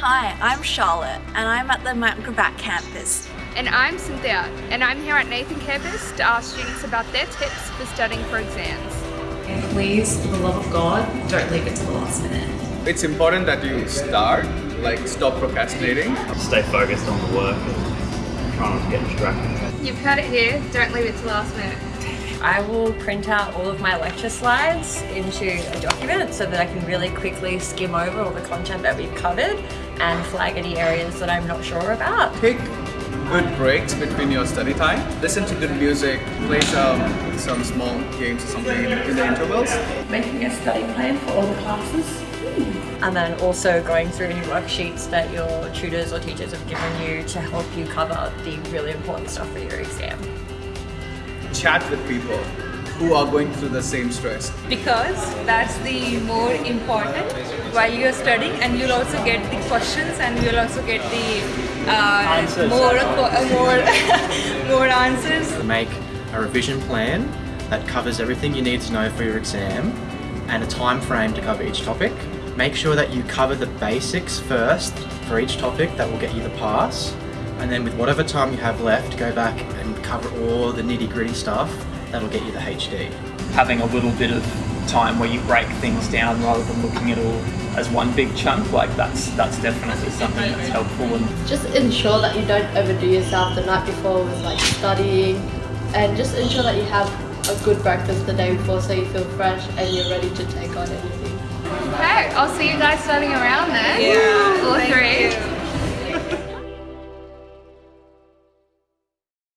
Hi, I'm Charlotte and I'm at the Mount Gravatt campus. And I'm Cynthia and I'm here at Nathan campus to ask students about their tips for studying for exams. And please, for the love of God, don't leave it to the last minute. It's important that you start, like stop procrastinating. Stay focused on the work and try not to get distracted. You've heard it here, don't leave it to last minute. I will print out all of my lecture slides into a document so that I can really quickly skim over all the content that we've covered and flag any areas that I'm not sure about. Take good breaks between your study time. Listen to good music, play some, some small games or something in, in the intervals. Making a study plan for all the classes. Hmm. And then also going through any worksheets that your tutors or teachers have given you to help you cover the really important stuff for your exam. Chat with people who are going through the same stress. Because that's the more important while you're studying and you'll also get the questions and you'll also get the uh, more, uh, more, more answers. Make a revision plan that covers everything you need to know for your exam and a time frame to cover each topic. Make sure that you cover the basics first for each topic that will get you the pass and then with whatever time you have left go back and cover all the nitty gritty stuff that'll get you the HD. Having a little bit of time where you break things down rather than looking at all as one big chunk, like that's that's definitely something that's helpful. And just ensure that you don't overdo yourself the night before with like studying, and just ensure that you have a good breakfast the day before so you feel fresh and you're ready to take on anything. Okay, I'll see you guys studying around then. Yeah,